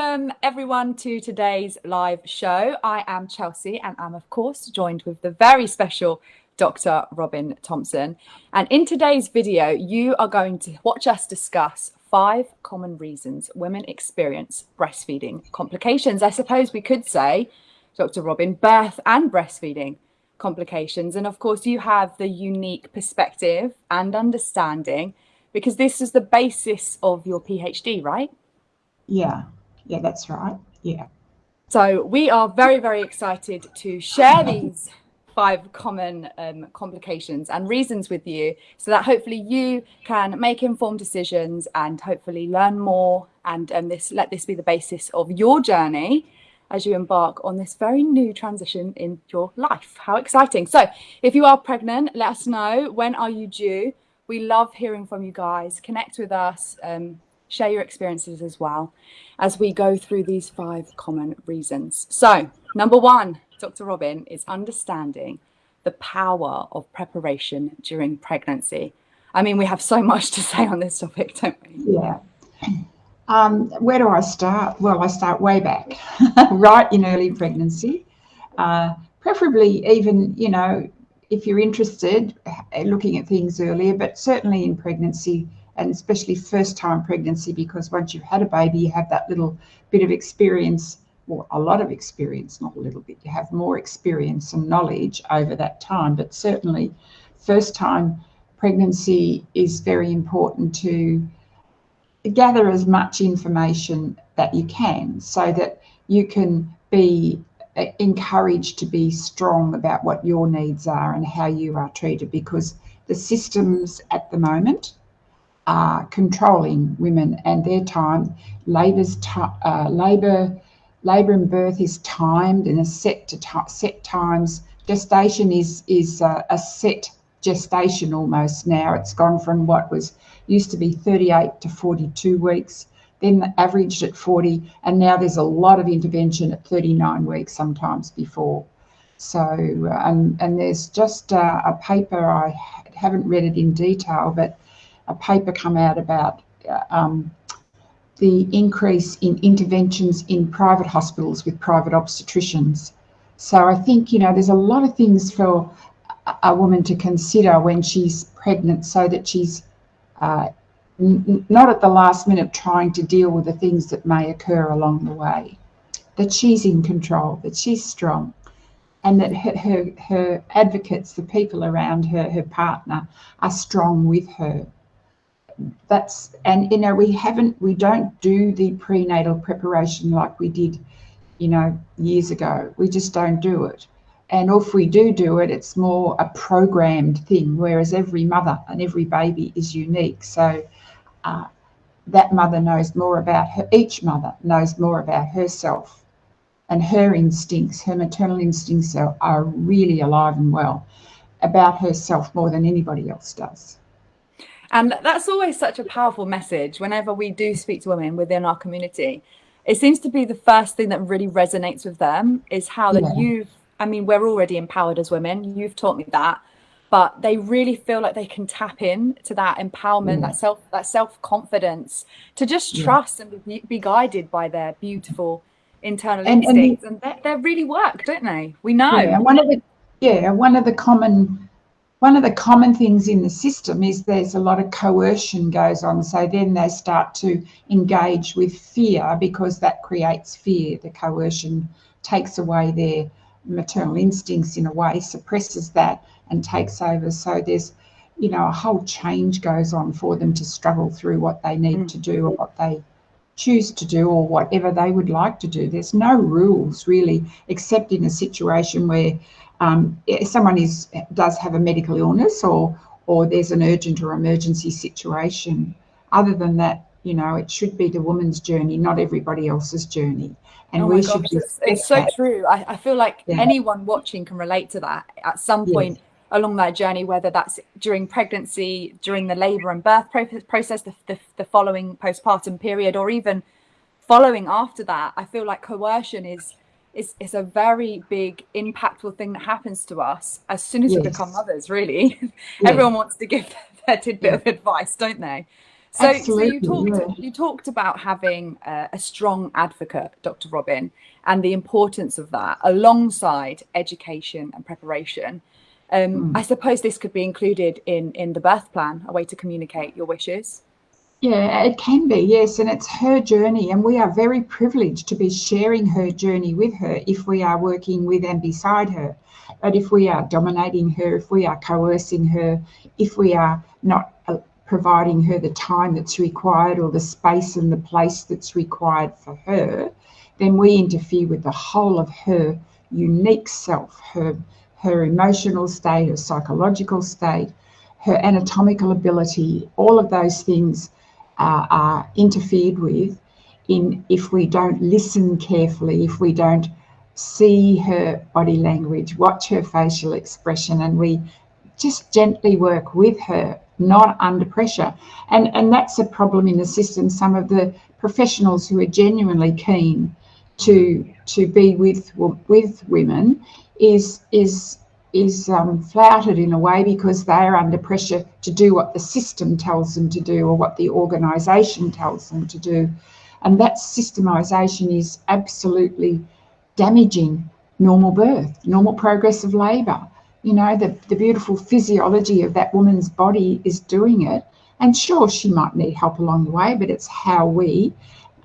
Welcome everyone to today's live show. I am Chelsea and I'm of course joined with the very special Dr. Robin Thompson. And in today's video, you are going to watch us discuss five common reasons women experience breastfeeding complications. I suppose we could say, Dr. Robin, birth and breastfeeding complications. And of course, you have the unique perspective and understanding because this is the basis of your PhD, right? Yeah, yeah, that's right. Yeah. So we are very, very excited to share these five common um, complications and reasons with you so that hopefully you can make informed decisions and hopefully learn more and um, this let this be the basis of your journey as you embark on this very new transition in your life. How exciting. So if you are pregnant, let us know. When are you due? We love hearing from you guys. Connect with us. Um, share your experiences as well as we go through these five common reasons. So number one, Dr. Robin, is understanding the power of preparation during pregnancy. I mean, we have so much to say on this topic, don't we? Yeah. Um, where do I start? Well, I start way back, right in early pregnancy. Uh, preferably even, you know, if you're interested, looking at things earlier, but certainly in pregnancy, and especially first time pregnancy because once you've had a baby you have that little bit of experience or a lot of experience not a little bit you have more experience and knowledge over that time. But certainly first time pregnancy is very important to gather as much information that you can so that you can be uh, encouraged to be strong about what your needs are and how you are treated because the systems at the moment are controlling women and their time. Labour's uh, labour labour and birth is timed and is set to set times. Gestation is is uh, a set gestation almost now. It's gone from what was used to be 38 to 42 weeks, then averaged at 40, and now there's a lot of intervention at 39 weeks sometimes before. So, um, and there's just uh, a paper, I haven't read it in detail, but a paper come out about uh, um, the increase in interventions in private hospitals with private obstetricians. So I think, you know, there's a lot of things for a woman to consider when she's pregnant so that she's uh, not at the last minute trying to deal with the things that may occur along the way. That she's in control, that she's strong, and that her, her, her advocates, the people around her, her partner, are strong with her that's and you know we haven't we don't do the prenatal preparation like we did you know years ago. We just don't do it. And if we do do it it's more a programmed thing whereas every mother and every baby is unique. So uh, that mother knows more about her each mother knows more about herself and her instincts. Her maternal instincts are, are really alive and well about herself more than anybody else does and that's always such a powerful message whenever we do speak to women within our community. It seems to be the first thing that really resonates with them is how that yeah. you've, I mean, we're already empowered as women. You've taught me that, but they really feel like they can tap in to that empowerment, yeah. that self, that self confidence to just trust yeah. and be, be, guided by their beautiful internal and, instincts. And, and they, they really work, don't they? We know. Yeah, one of the, yeah, one of the common one of the common things in the system is there's a lot of coercion goes on. So then they start to engage with fear because that creates fear. The coercion takes away their maternal instincts in a way, suppresses that and takes over. So there's, you know, a whole change goes on for them to struggle through what they need mm. to do or what they choose to do or whatever they would like to do. There's no rules really, except in a situation where um, if someone is does have a medical illness or or there's an urgent or emergency situation. Other than that, you know, it should be the woman's journey, not everybody else's journey. And oh we should it's, it's so true. I, I feel like yeah. anyone watching can relate to that at some point. Yes along that journey, whether that's during pregnancy, during the labour and birth process, the, the, the, following postpartum period, or even following after that, I feel like coercion is it's, it's a very big impactful thing that happens to us as soon as yes. we become mothers really everyone wants to give their tidbit yeah. of advice don't they So, so you talked yeah. you talked about having uh, a strong advocate, Dr. Robin, and the importance of that alongside education and preparation. Um, mm. I suppose this could be included in in the birth plan, a way to communicate your wishes. Yeah, it can be, yes, and it's her journey, and we are very privileged to be sharing her journey with her if we are working with and beside her. But if we are dominating her, if we are coercing her, if we are not uh, providing her the time that's required or the space and the place that's required for her, then we interfere with the whole of her unique self, her her emotional state, her psychological state, her anatomical ability, all of those things uh, are interfered with in if we don't listen carefully, if we don't see her body language, watch her facial expression, and we just gently work with her, not under pressure. And and that's a problem in the system. Some of the professionals who are genuinely keen to to be with with women is is is um, flouted in a way because they are under pressure to do what the system tells them to do or what the organisation tells them to do. And that systemisation is absolutely damaging normal birth, normal progress of labour. You know, the, the beautiful physiology of that woman's body is doing it. And sure, she might need help along the way, but it's how we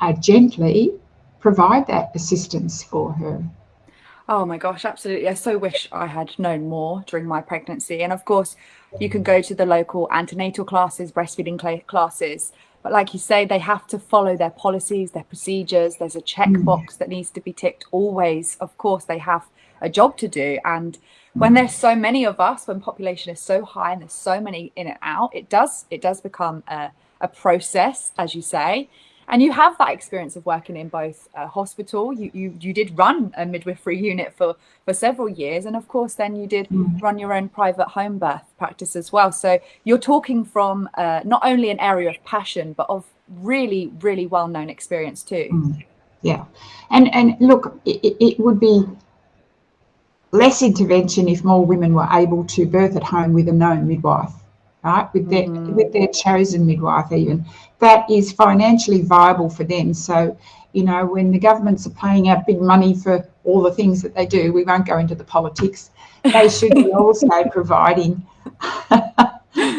uh, gently provide that assistance for her. Oh my gosh, absolutely. I so wish I had known more during my pregnancy. And of course, you can go to the local antenatal classes, breastfeeding classes. But like you say, they have to follow their policies, their procedures. There's a checkbox mm. that needs to be ticked always. Of course, they have a job to do. And when there's so many of us, when population is so high and there's so many in and out, it does it does become a, a process, as you say. And you have that experience of working in both uh, hospital. You, you you did run a midwifery unit for for several years, and of course, then you did mm. run your own private home birth practice as well. So you're talking from uh, not only an area of passion, but of really really well known experience too. Mm. Yeah, and and look, it, it would be less intervention if more women were able to birth at home with a known midwife right with their mm. with their chosen midwife even that is financially viable for them. So you know when the governments are paying out big money for all the things that they do we won't go into the politics. They should be also providing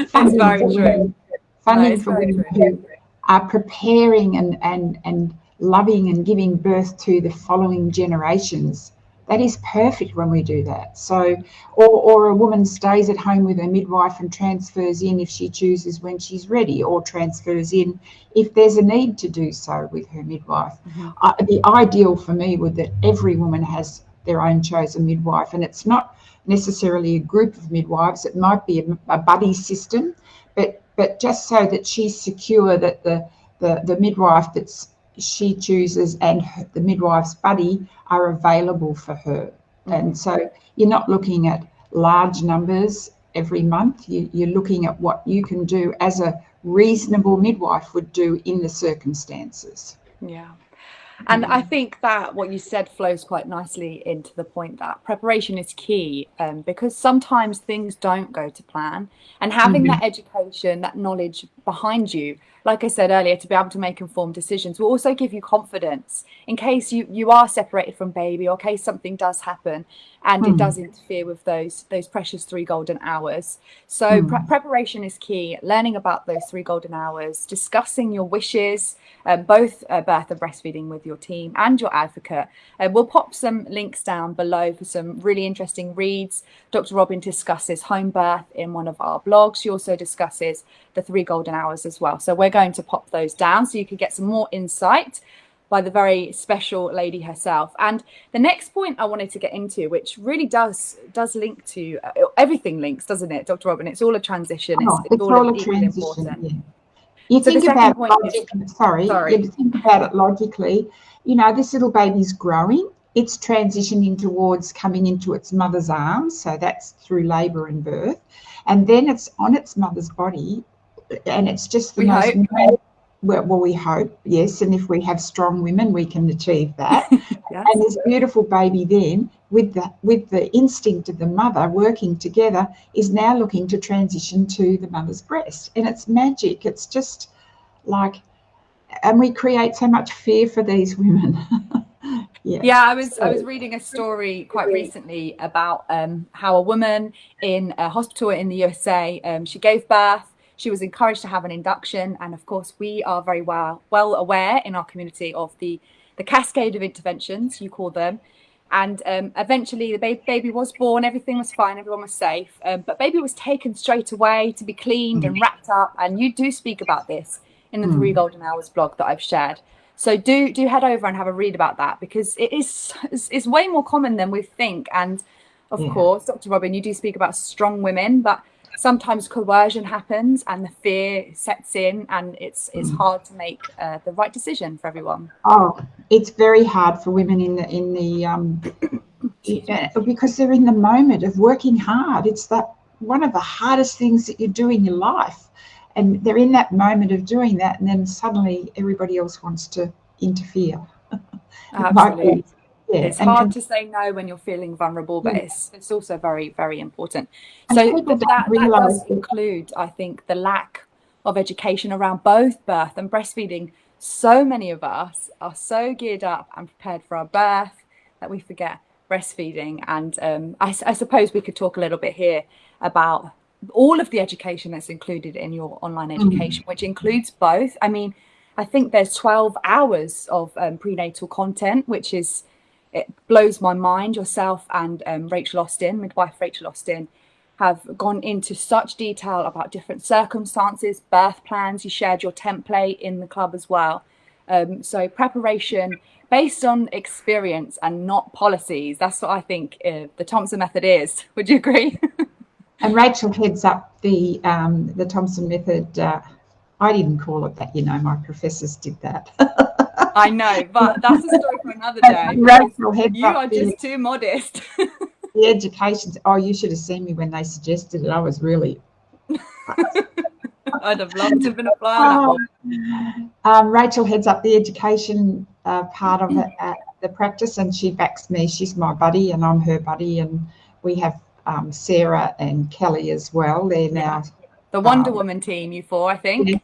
funding for women, funding for women who are preparing and and and loving and giving birth to the following generations that is perfect when we do that. So, or, or a woman stays at home with her midwife and transfers in if she chooses when she's ready, or transfers in if there's a need to do so with her midwife. Mm-hmm. Uh, the ideal for me would that every woman has their own chosen midwife, and it's not necessarily a group of midwives. It might be a, a buddy system, but but just so that she's secure that the the, the midwife that's she chooses and her, the midwife's buddy are available for her. Mm-hmm. And so you're not looking at large numbers every month. You, you're looking at what you can do as a reasonable midwife would do in the circumstances. Yeah. And I think that what you said flows quite nicely into the point that preparation is key um, because sometimes things don't go to plan. And having mm-hmm. that education, that knowledge behind you like I said earlier, to be able to make informed decisions will also give you confidence in case you, you are separated from baby or case something does happen and mm. it hmm. does interfere with those those precious three golden hours. So mm. pre- preparation is key. Learning about those three golden hours, discussing your wishes, um, both uh, birth and breastfeeding with your team and your advocate. Uh, we'll pop some links down below for some really interesting reads. Dr. Robin discusses home birth in one of our blogs. She also discusses the three golden hours as well. So we're going to pop those down so you can get some more insight by the very special lady herself. And the next point I wanted to get into, which really does does link to uh, everything links, doesn't it, Dr. Robin? It's all a transition. Oh, it's, it's, all, all a transition. Important. Yeah. You so think about logic, is, sorry, sorry. You think about it logically. You know, this little baby's growing. It's transitioning towards coming into its mother's arms. So that's through labour and birth. And then it's on its mother's body. And it's just the we most hope well, well, we hope, yes. And if we have strong women, we can achieve that. yes. And this beautiful baby then, with the with the instinct of the mother working together, is now looking to transition to the mother's breast. And it's magic. It's just like, and we create so much fear for these women. yeah. yeah, I was I was reading a story quite recently about um, how a woman in a hospital in the USA um, she gave birth. She was encouraged to have an induction, and of course, we are very well well aware in our community of the the cascade of interventions you call them. And um, eventually, the baby, baby was born. Everything was fine. Everyone was safe. Um, but baby was taken straight away to be cleaned and wrapped up. And you do speak about this in the mm. Three Golden Hours blog that I've shared. So do do head over and have a read about that because it is it's, it's way more common than we think. And of yeah. course, Dr. Robin, you do speak about strong women, but sometimes coercion happens and the fear sets in and it's it's mm. hard to make uh, the right decision for everyone. Oh it's very hard for women in the in the um because they're in the moment of working hard. It's that one of the hardest things that you do in your life. And they're in that moment of doing that and then suddenly everybody else wants to interfere. Absolutely. Yeah. it's and, hard to say no when you're feeling vulnerable but yeah. it's it's also very very important so that, that does include i think the lack of education around both birth and breastfeeding so many of us are so geared up and prepared for our birth that we forget breastfeeding and um, I, I suppose we could talk a little bit here about all of the education that's included in your online mm. education, mm. which includes both. I mean, I think there's 12 hours of um, prenatal content, which is, it blows my mind. Yourself and um, Rachel Austin, midwife Rachel Austin, have gone into such detail about different circumstances, birth plans. You shared your template in the club as well. Um, so preparation based on experience and not policies. That's what I think uh, the Thompson method is. Would you agree? And Rachel heads up the um, the Thompson method. Uh, I didn't call it that, you know. My professors did that. I know, but that's a story for another day. Rachel heads you are just too modest. the education. Oh, you should have seen me when they suggested it. I was really. I'd have loved to have been a fly on that one. Um, Rachel heads up the education uh, part of it at the practice, and she backs me. She's my buddy, and I'm her buddy, and we have um, Sarah and Kelly as well. They're now the Wonder um, Woman team. You four, I think.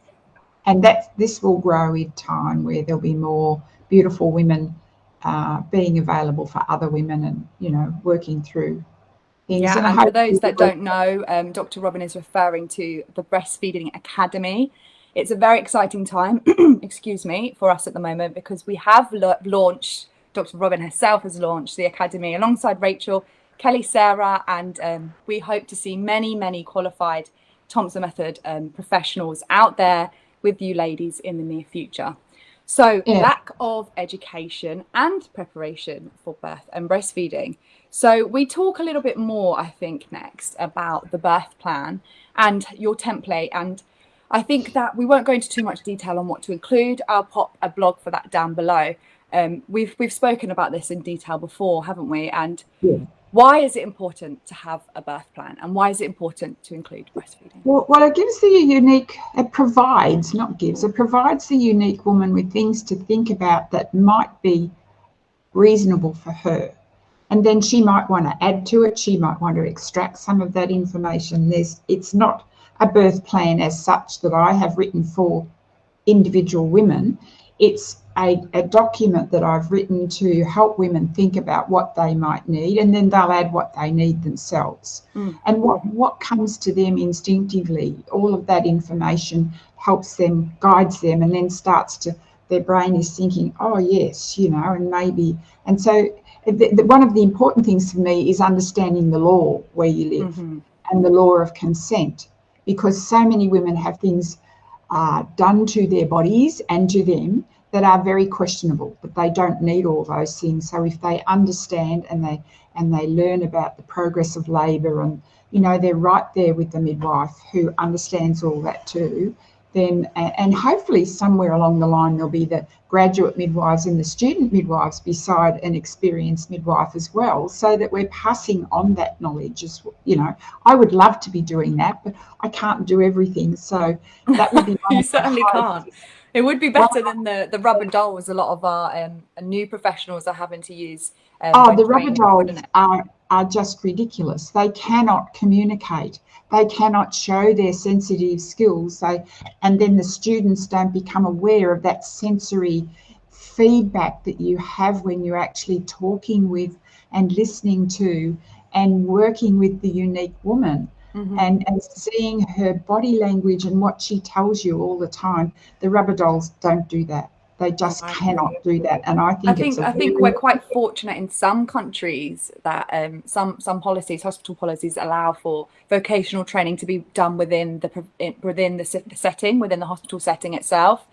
And that this will grow in time, where there'll be more beautiful women uh, being available for other women, and you know, working through things. Yeah, and, and for those that don't know, um, Dr. Robin is referring to the Breastfeeding Academy. It's a very exciting time, excuse me, for us at the moment because we have launched. Dr. Robin herself has launched the academy alongside Rachel Kelly, Sarah, and um, we hope to see many, many qualified Thompson Method um, professionals out there with you ladies in the near future. So yeah. lack of education and preparation for birth and breastfeeding. So we talk a little bit more, I think, next about the birth plan and your template. And I think that we won't go into too much detail on what to include. I'll pop a blog for that down below. Um, we've we've spoken about this in detail before, haven't we? And yeah why is it important to have a birth plan and why is it important to include breastfeeding? Well, well, it gives the unique, it provides, not gives, it provides the unique woman with things to think about that might be reasonable for her. And then she might want to add to it, she might want to extract some of that information. There's, it's not a birth plan as such that I have written for individual women. It's a, a, document that I've written to help women think about what they might need, and then they'll add what they need themselves. Mm. And what, what comes to them instinctively, all of that information helps them, guides them, and then starts to, their brain is thinking, oh, yes, you know, and maybe. And so, the, the, one of the important things for me is understanding the law where you live mm-hmm. and the law of consent, because so many women have things uh, done to their bodies and to them that are very questionable, but they don't need all those things. So if they understand and they and they learn about the progress of labour and you know they're right there with the midwife who understands all that too, then and hopefully somewhere along the line there'll be the graduate midwives and the student midwives beside an experienced midwife as well, so that we're passing on that knowledge. As you know, I would love to be doing that, but I can't do everything. So that would be you certainly can't. It would be better than the, the rubber dolls a lot of our um, new professionals are having to use. Um, oh, the rubber dolls are, are just ridiculous. They cannot communicate. They cannot show their sensitive skills. They, and then the students don't become aware of that sensory feedback that you have when you're actually talking with and listening to and working with the unique woman. Mm-hmm. And, and seeing her body language and what she tells you all the time. The rubber dolls don't do that. They just cannot do that, and I think I think I think we're quite fortunate in some countries that um, some some policies, hospital policies, allow for vocational training to be done within the within the, setting, within the hospital setting itself,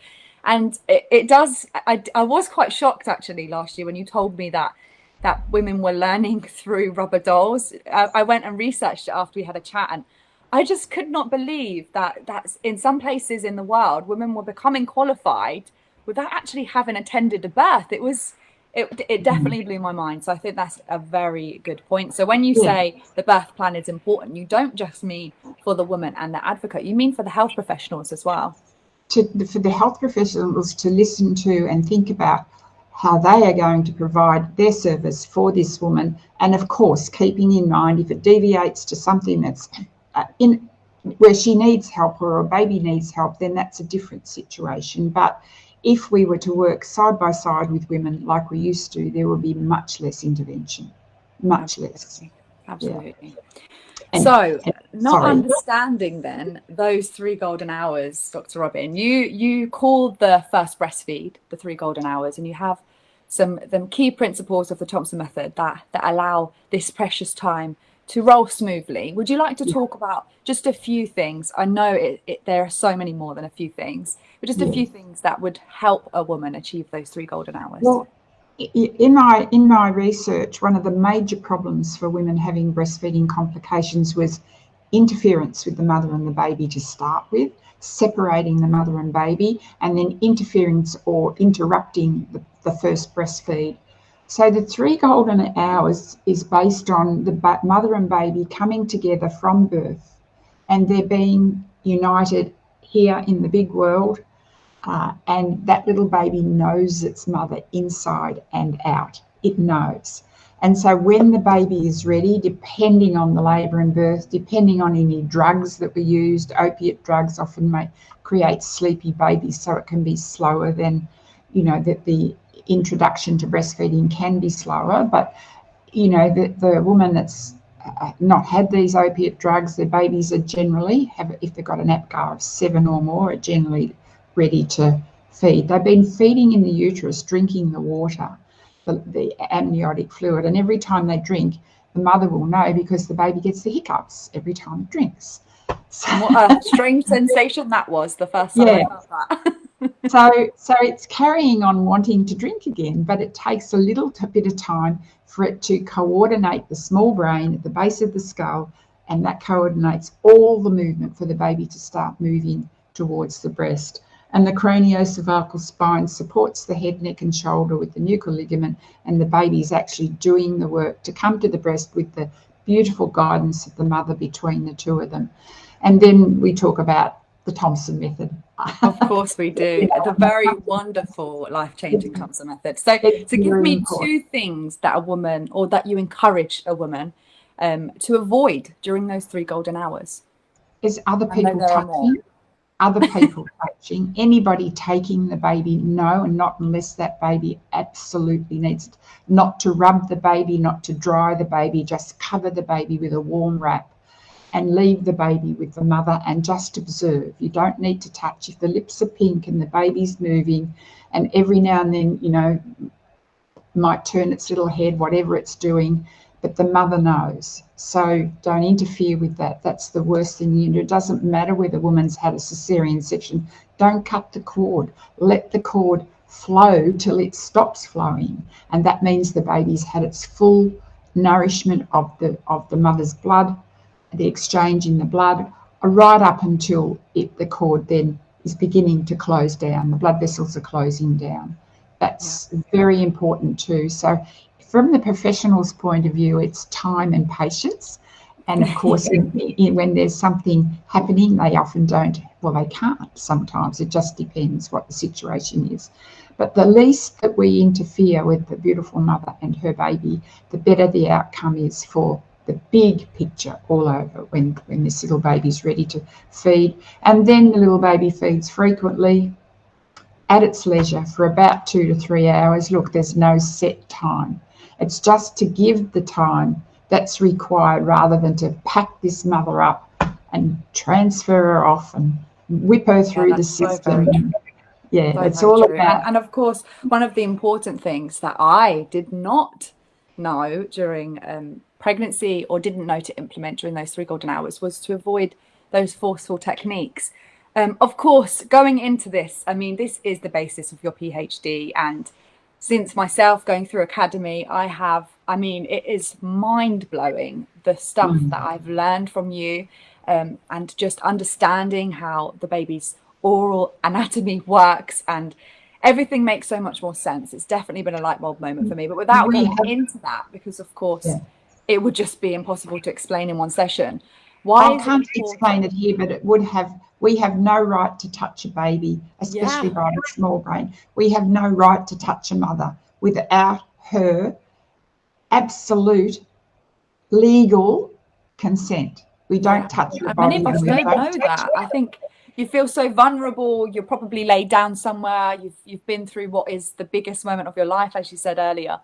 and it, it does. I, I was quite shocked actually last year when you told me that that women were learning through rubber dolls. I, I went and researched it after we had a chat, and I just could not believe that that's in some places in the world women were becoming qualified without actually having attended a birth. It was it, it mm-hmm. definitely blew my mind. So I think that's a very good point. So when you yeah. say the birth plan is important, you don't just mean for the woman and the advocate, you mean for the health professionals as well. To, for the health professionals to listen to and think about how they are going to provide their service for this woman. And of course, keeping in mind if it deviates to something that's uh, in where she needs help or a baby needs help, then that's a different situation. But if we were to work side by side with women like we used to, there would be much less intervention, much less. Absolutely. Yeah. And, so, and, not sorry. understanding then those three golden hours, Dr. Robin, you you call the first breastfeed the three golden hours, and you have some some key principles of the Thompson method that that allow this precious time to roll smoothly. Would you like to talk about just a few things? I know it, it, there are so many more than a few things, but just yeah. a few things that would help a woman achieve those three golden hours. Well, in my in my research, one of the major problems for women having breastfeeding complications was interference with the mother and the baby to start with, separating the mother and baby, and then interference or interrupting the, the first breastfeed. So the three golden hours is based on the mother and baby coming together from birth and they're being united here in the big world. Uh, and that little baby knows its mother inside and out. It knows. And so when the baby is ready, depending on the labour and birth, depending on any drugs that were used, opiate drugs often may create sleepy babies, so it can be slower than, you know, that the introduction to breastfeeding can be slower, but you know, the, the woman that's uh, not had these opiate drugs, their babies are generally have, if they've got an APGAR of seven or more, are generally ready to feed. They've been feeding in the uterus, drinking the water, the, the amniotic fluid, and every time they drink, the mother will know because the baby gets the hiccups every time it drinks. So, what a strange sensation that was the first time yeah. I felt that. so so it's carrying on wanting to drink again, but it takes a little bit of time for it to coordinate the small brain at the base of the skull, and that coordinates all the movement for the baby to start moving towards the breast. And the craniocervical spine supports the head, neck, and shoulder with the nuchal ligament, and the baby is actually doing the work to come to the breast with the beautiful guidance of the mother between the two of them. And then we talk about the Thompson method. of course we do. The very wonderful life-changing Thompson method. So to give me two things that a woman or that you encourage a woman um, to avoid during those three golden hours. Is other people touching, other people touching, anybody taking the baby, no, and not unless that baby absolutely needs it. Not to rub the baby, not to dry the baby, just cover the baby with a warm wrap and leave the baby with the mother and just observe. You don't need to touch. If the lips are pink and the baby's moving, and every now and then, you know, might turn its little head, whatever it's doing, but the mother knows. So don't interfere with that. That's the worst thing you do. It doesn't matter whether the woman's had a cesarean section. Don't cut the cord. Let the cord flow till it stops flowing. And that means the baby's had its full nourishment of the of the mother's blood the exchange in the blood right up until it, the cord then is beginning to close down. The blood vessels are closing down. That's yeah. very important too. So from the professional's point of view, it's time and patience. And of course, in, in, when there's something happening, they often don't, well, they can't sometimes. It just depends what the situation is. But the least that we interfere with the beautiful mother and her baby, the better the outcome is for the big picture all over when, when this little baby's ready to feed. And then the little baby feeds frequently at its leisure for about two to three hours. Look, there's no set time. It's just to give the time that's required rather than to pack this mother up and transfer her off and whip her through yeah, the system. So yeah, so it's all true. about. And, of course, one of the important things that I did not know during um, pregnancy or didn't know to implement during those three golden hours was to avoid those forceful techniques. Um, of course, going into this, I mean, this is the basis of your PhD. And since myself going through academy, I have, I mean, it is mind blowing the stuff mm. that I've learned from you um, and just understanding how the baby's oral anatomy works and everything makes so much more sense. It's definitely been a light bulb moment for me. But without going into that, because of course, yeah it would just be impossible to explain in one session. Why I can't explain it here, but it would have. We have no right to touch a baby, especially yeah. by a small brain. We have no right to touch a mother without her absolute legal consent. We don't touch her body. Many of us don't know that. I think you feel so vulnerable. You're probably laid down somewhere. You've you've been through what is the biggest moment of your life, as you said earlier,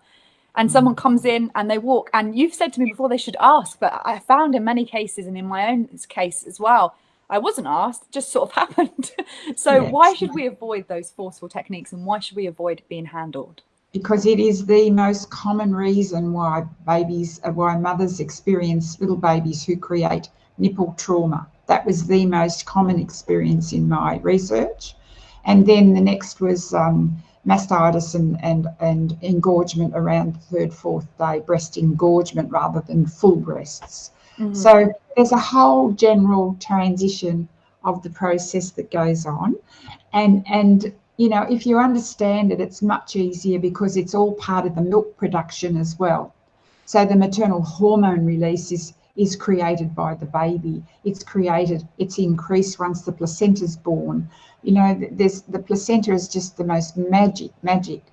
and someone mm. comes in and they walk and you've said to me before they should ask but i found in many cases and in my own case as well i wasn't asked it just sort of happened so yes. why should we avoid those forceful techniques and why should we avoid being handled because it is the most common reason why babies uh, why mothers experience little babies who create nipple trauma that was the most common experience in my research and then the next was um, mastitis and, and, and engorgement around the third, fourth day, breast engorgement rather than full breasts. Mm-hmm. So there's a whole general transition of the process that goes on. And, and you know, if you understand it, it's much easier because it's all part of the milk production as well. So the maternal hormone release is is created by the baby. It's created, it's increased once the placenta is born. You know, there's the placenta is just the most magic, magic.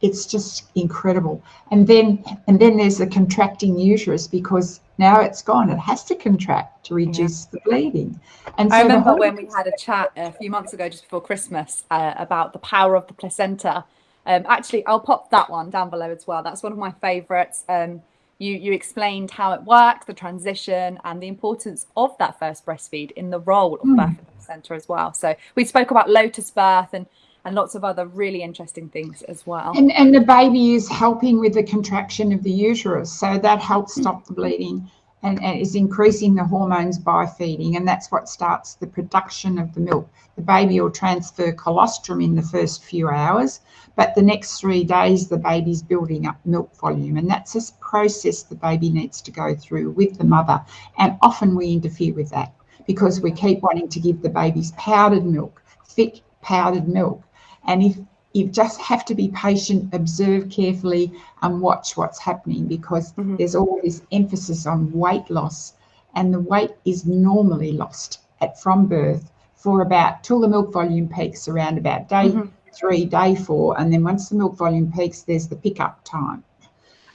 It's just incredible. And then and then there's the contracting uterus because now it's gone. It has to contract to reduce yeah. the bleeding. And so I remember when we had a chat a few months ago, just before Christmas, uh, about the power of the placenta. Um, actually, I'll pop that one down below as well. That's one of my favourites. Um, you, you explained how it works, the transition, and the importance of that first breastfeed in the role of mm. birth centre as well. So we spoke about lotus birth and and lots of other really interesting things as well. And, and the baby is helping with the contraction of the uterus, so that helps stop the bleeding and, and is increasing the hormones by feeding, and that's what starts the production of the milk. The baby will transfer colostrum in the first few hours, but the next three days the baby's building up milk volume, and that's a process the baby needs to go through with the mother. And often we interfere with that because we keep wanting to give the babies powdered milk, thick powdered milk. And if you just have to be patient, observe carefully, and watch what's happening because mm-hmm. there's all this emphasis on weight loss, and the weight is normally lost at from birth for about till the milk volume peaks around about day mm-hmm. three, day four, and then once the milk volume peaks, there's the pickup time.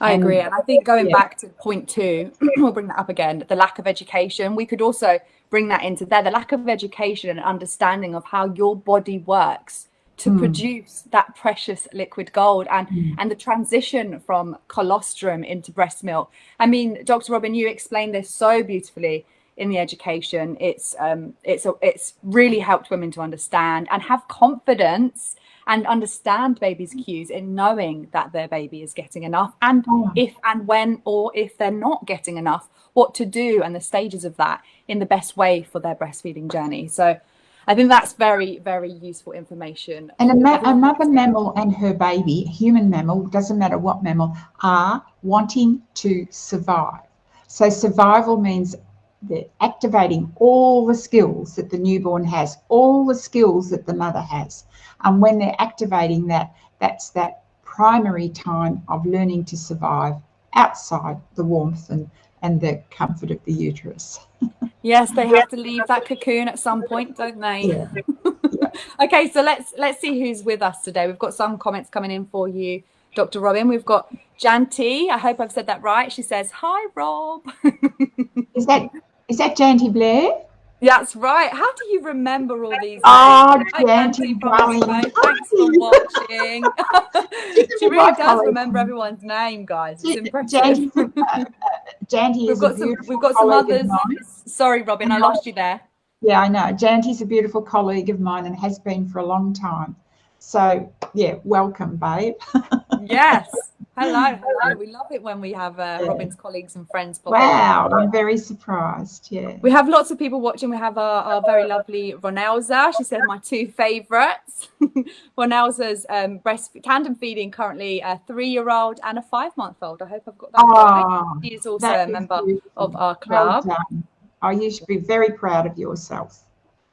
I and, agree, and I think going yeah. back to point two, we'll bring that up again. The lack of education. We could also bring that into there. The lack of education and understanding of how your body works to mm. produce that precious liquid gold and mm. and the transition from colostrum into breast milk i mean dr robin you explained this so beautifully in the education it's um it's a, it's really helped women to understand and have confidence and understand baby's cues in knowing that their baby is getting enough and oh. if and when or if they're not getting enough what to do and the stages of that in the best way for their breastfeeding journey so I think that's very, very useful information. And a ma- another mammal and her baby, human mammal, doesn't matter what mammal, are wanting to survive. So survival means they're activating all the skills that the newborn has, all the skills that the mother has. And when they're activating that, that's that primary time of learning to survive outside the warmth and, and the comfort of the uterus. Yes, they have to leave that cocoon at some point, don't they? Yeah. yeah. okay, so let's let's see who's with us today. We've got some comments coming in for you, Dr. Robin. We've got Janty. I hope I've said that right. She says, "Hi, Rob." is that is that Janty Blair? That's right. How do you remember all these? Oh, Janty, darling. Thanks for watching. she really does remember everyone's name, guys. It's impressive. Janty, uh, uh, we've got some. We've got some others. Sorry, Robin, I lost you there. Yeah, I know. Janty's a beautiful colleague of mine and has been for a long time. So, yeah, welcome, babe. yes. Hello, hello. We love it when we have uh. Robin's colleagues and friends. Wow, I'm very surprised. Yeah. We have lots of people watching. We have our, our very lovely Ronelza. She said my two favourites. Ronelza's um, breast tandem feeding currently a three-year-old and a five-month-old. I hope I've got that oh, right. She is also a member beautiful. of our club. Well oh, you should be very proud of yourself.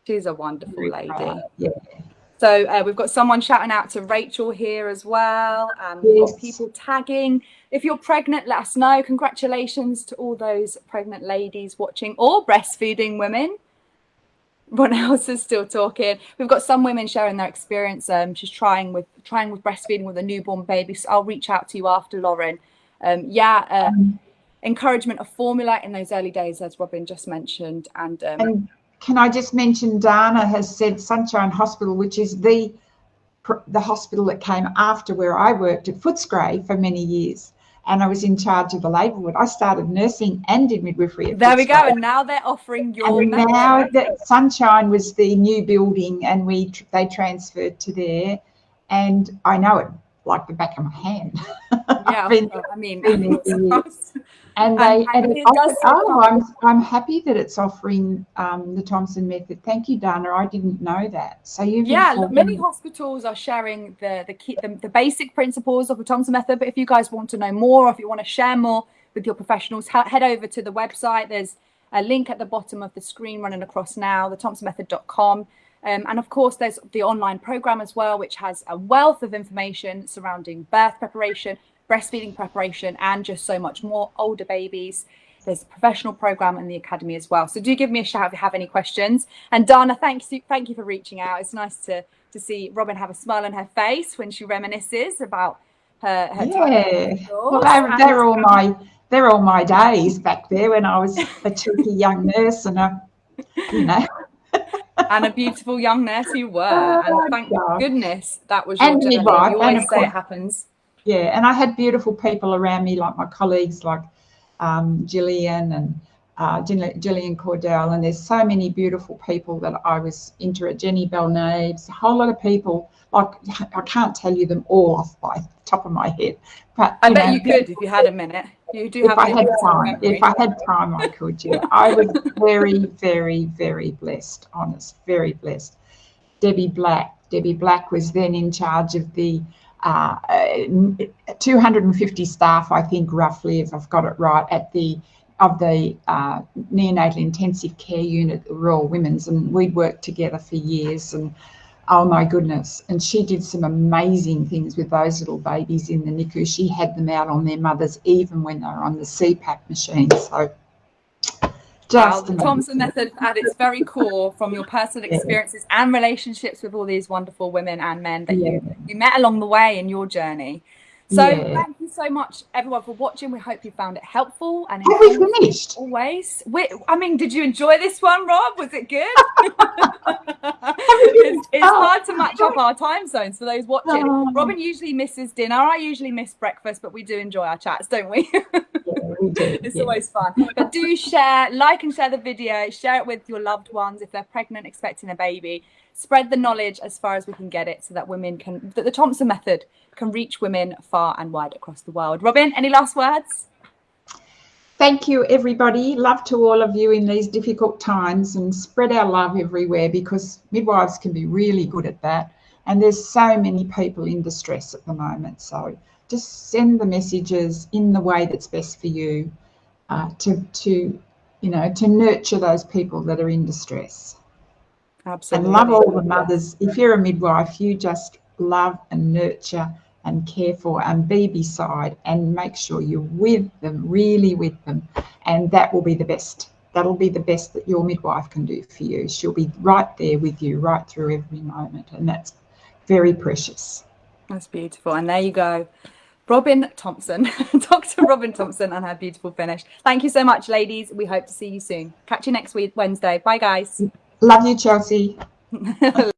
She's a wonderful very lady. Proud. Yeah. So uh, we've got someone shouting out to Rachel here as well. Um, yes. people tagging. If you're pregnant, let us know. Congratulations to all those pregnant ladies watching or breastfeeding women. Everyone else is still talking. We've got some women sharing their experience. Um, she's trying with trying with breastfeeding with a newborn baby. So I'll reach out to you after, Lauren. Um, yeah, uh, um, encouragement of formula in those early days, as Robin just mentioned, and, um, and can I just mention Dana has said Sunshine Hospital, which is the the hospital that came after where I worked at Footscray for many years. And I was in charge of the labour ward. I started nursing and did midwifery. there Footscray. we go. And now they're offering your. And now that Sunshine was the new building, and we they transferred to there, and I know it like the back of my hand. Yeah, been, I mean, and they it offers, oh, I'm, I'm happy that it's offering um, the Thompson method. Thank you, Dana. I didn't know that. So you've yeah, many hospitals are sharing the the, key, the the basic principles of the Thompson method. But if you guys want to know more, or if you want to share more with your professionals, head over to the website. There's a link at the bottom of the screen running across now, the thompsonmethod.com. Um, and of course, there's the online program as well, which has a wealth of information surrounding birth preparation, breastfeeding preparation, and just so much more. Older babies. There's a professional program in the academy as well. So do give me a shout if you have any questions. And Dana, thank you, thank you for reaching out. It's nice to to see Robin have a smile on her face when she reminisces about her. her yeah, well, they're, they're all my they're all my days back there when I was a cheeky young nurse and a you know. And a beautiful young nurse you were. Oh, and thank goodness that was your and journey. Midwife, you always say it happens yeah, and I had beautiful people around me, like my colleagues, like um, Gillian and uh, Gillian Cordell, and there's so many beautiful people that I was into at Jenny Belnaves, a whole lot of people. Like I can't tell you them all off by the top of my head, but I bet know, you could if you had a minute. You do if have. I had time, memory. if I had time, I could. Yeah, I was very, very, very blessed. Honest, very blessed. Debbie Black. Debbie Black was then in charge of the uh, 250 staff, I think, roughly, if I've got it right, at the of the uh, neonatal intensive care unit at the Royal Women's, and we'd worked together for years. And oh my goodness, and she did some amazing things with those little babies in the NICU. She had them out on their mothers even when they were on the CPAP machine. So just the Thompson method at its very core from your personal experiences and relationships with all these wonderful women and men that yeah. you, you met along the way in your journey. So yeah. thank you so much, everyone, for watching. We hope you found it helpful and Have we finished? Always. We, I mean, did you enjoy this one, Rob? Was it good? it's, it's hard to oh, match up our time zones for those watching. Oh. Robin usually misses dinner. I usually miss breakfast, but we do enjoy our chats, don't we? yeah, we do. It's yeah. always fun. But do share, like and share the video. Share it with your loved ones if they're pregnant, expecting a baby spread the knowledge as far as we can get it so that women can, that the Thompson method can reach women far and wide across the world. Robin, any last words? Thank you, everybody. Love to all of you in these difficult times and spread our love everywhere because midwives can be really good at that. And there's so many people in distress at the moment. So just send the messages in the way that's best for you uh, to, to, you know, to nurture those people that are in distress. Absolutely. And love all the mothers. If you're a midwife, you just love and nurture and care for and be beside and make sure you're with them, really with them. And that will be the best that'll be the best that your midwife can do for you. She'll be right there with you right through every moment, and that's very precious. That's beautiful. And there you go. Robin Thompson, Dr. Robin Thompson, and her beautiful finish. Thank you so much, ladies. We hope to see you soon. Catch you next week, Wednesday. Bye, guys. Love you, Chelsea.